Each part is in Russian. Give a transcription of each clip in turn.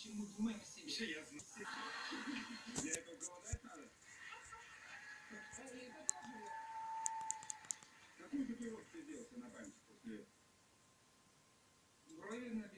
чему думаем о себе. Все ясно. Мне это голодать надо? Какую татуировку ты делался на память после... Брови на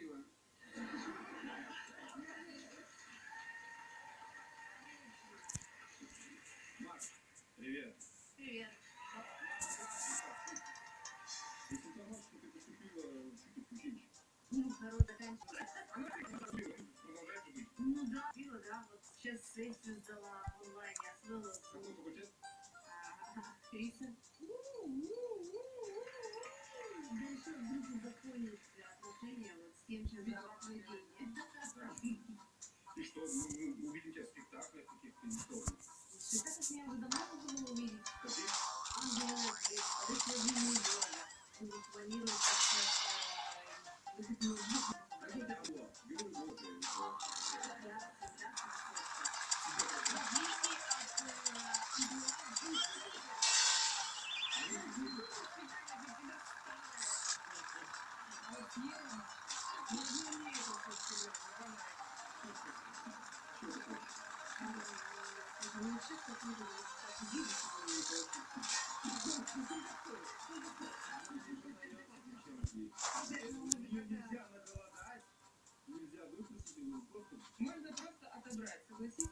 Можно просто отобрать, согласитесь?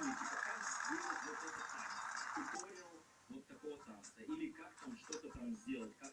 Помните, как сделать вот этот там, туториал вот такого танца, или как он что-то там сделал, как